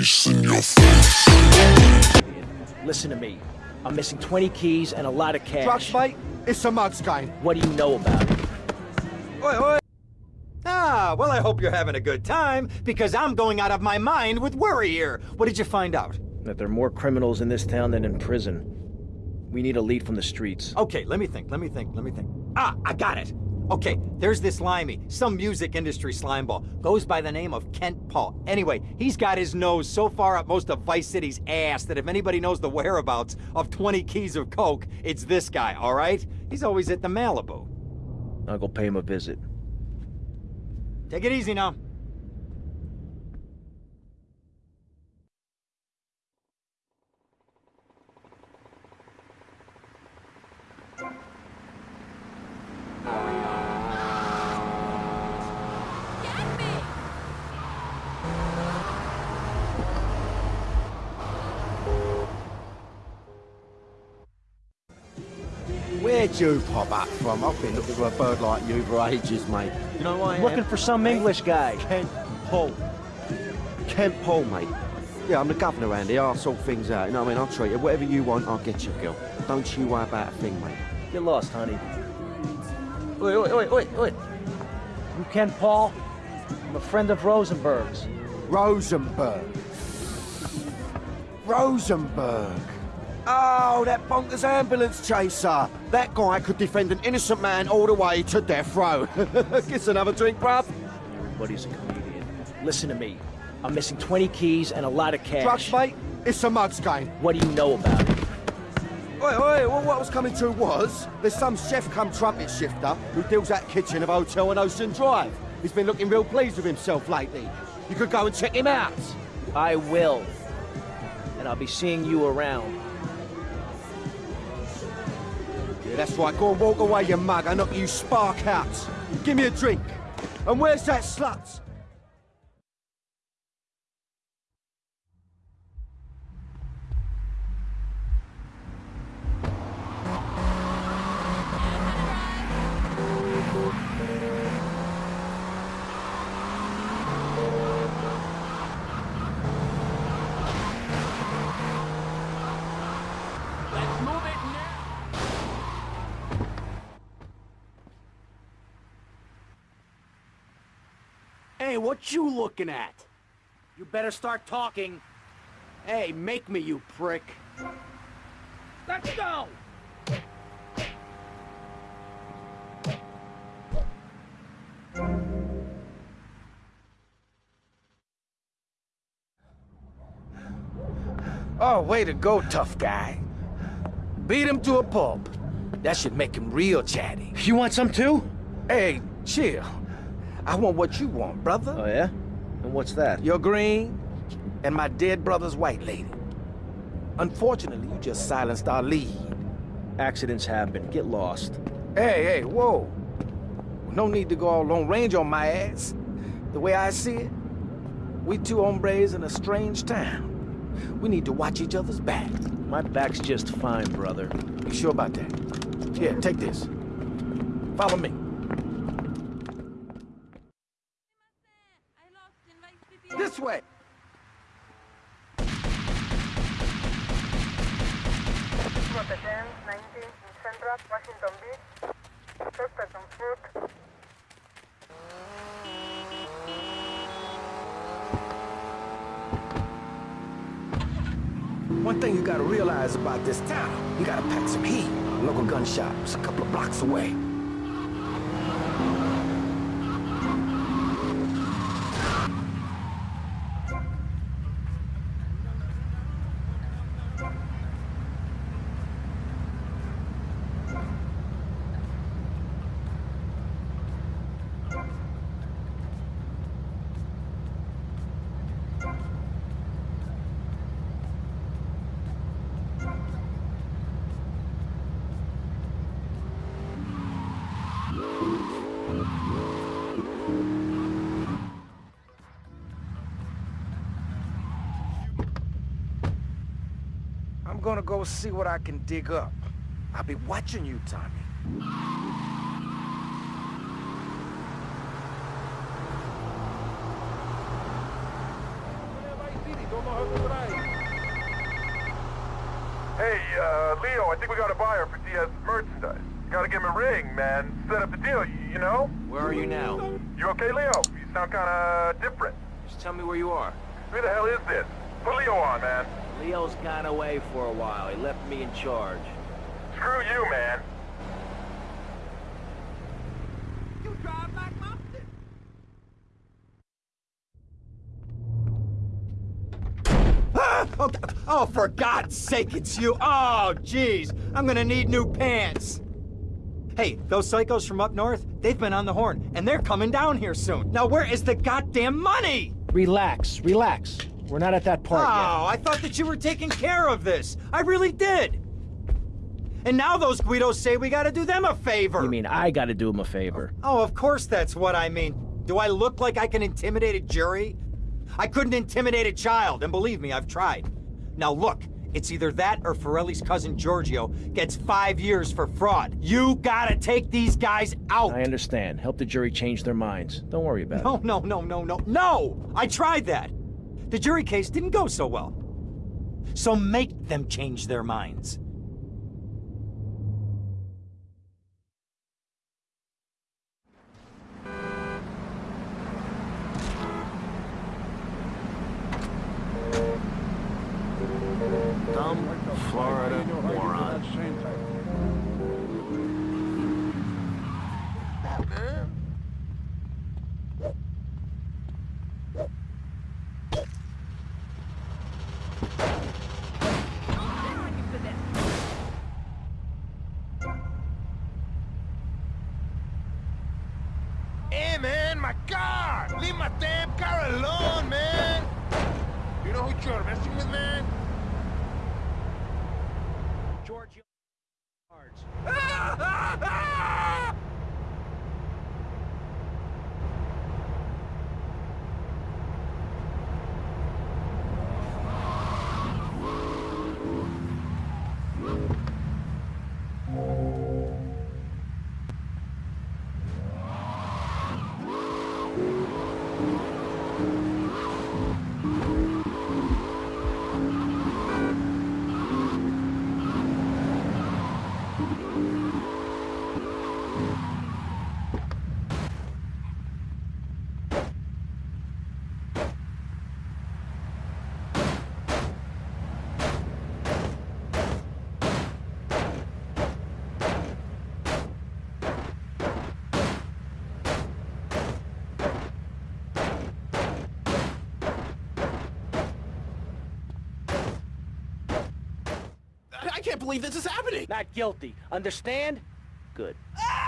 face in your face. Listen to me. I'm missing 20 keys and a lot of cash. Drugs, mate? It's a mug's game. What do you know about it? Oi, oi. Ah, well, I hope you're having a good time, because I'm going out of my mind with worry here. What did you find out? That there are more criminals in this town than in prison. We need a lead from the streets. Okay, let me think, let me think, let me think. Ah, I got it. Okay, there's this limey, some music industry slimeball. Goes by the name of Kent Paul. Anyway, he's got his nose so far up most of Vice City's ass that if anybody knows the whereabouts of 20 keys of coke, it's this guy, all right? He's always at the Malibu. I'll go pay him a visit. Take it easy now. Where'd you pop up from? I've been looking for a bird like you for ages, mate. You know who I am? Looking for some English guy. Kent Paul. Kent Paul, mate. Yeah, I'm the governor around here. I'll sort things out. You know what I mean? I'll treat you. Whatever you want, I'll get you, girl. Don't you worry about a thing, mate. Get lost, honey. Wait, wait, wait, wait, wait. You Kent Paul? I'm a friend of Rosenberg's. Rosenberg. Rosenberg. Oh, that bonkers ambulance chaser. That guy could defend an innocent man all the way to death row. Gets another drink, bruv. Everybody's a comedian. Listen to me. I'm missing 20 keys and a lot of cash. Drugs, mate? It's a mug's game. What do you know about it? Oi, oi, well, what I was coming to was, there's some chef come trumpet shifter who deals at kitchen of hotel on Ocean Drive. He's been looking real pleased with himself lately. You could go and check him out. I will. And I'll be seeing you around. That's right. Go and walk away, you mug. I knock you spark out. Give me a drink. And where's that slut? What you looking at? You better start talking. Hey, make me, you prick. Let's go! Oh, way to go, tough guy. Beat him to a pulp. That should make him real chatty. You want some too? Hey, chill. I want what you want, brother. Oh, yeah? And what's that? Your green and my dead brother's white lady. Unfortunately, you just silenced our lead. Accidents happen. Get lost. Hey, hey, whoa. No need to go all long range on my ass. The way I see it, we two hombres in a strange town. We need to watch each other's back. My back's just fine, brother. You sure about that? Here, take this. Follow me. This way. Protection 19 in Central Washington Beach. Suspect on foot. One thing you gotta realize about this town, you gotta pack some heat. Local gun shop's a couple of blocks away. I'm gonna go see what I can dig up. I'll be watching you, Tommy. Hey, uh, Leo, I think we got a buyer for Diaz merchandise. Gotta give him a ring, man. Set up the deal, you, you know? Where are you now? You okay, Leo? You sound kinda different. Just tell me where you are. Who the hell is this? Put Leo on, man. Leo's gone away for a while. He left me in charge. Screw you, man. You drive like Mopton. Ah! Oh, oh, for God's sake, it's you. Oh, jeez. I'm gonna need new pants. Hey, those psychos from up north, they've been on the horn, and they're coming down here soon. Now, where is the goddamn money? Relax, relax. We're not at that part Oh, I thought that you were taking care of this. I really did. And now those Guidos say we gotta do them a favor. yet. You mean I gotta do them a favor? Oh, of course that's what I mean. Do I look like I can intimidate a jury? I couldn't intimidate a child, and believe me, I've tried. Now look, it's either that or Forelli's cousin Giorgio gets five years for fraud. You gotta take these guys out! I understand. Help the jury change their minds. Don't worry about No, it. No, no, no, no, no, no! I tried that! The jury case didn't go so well. So make them change their minds. Florida damn car alone, man! You know who you're messing with, man? Giorgio. Cards. I can't believe this is happening. Not guilty. Understand? Good. Ah!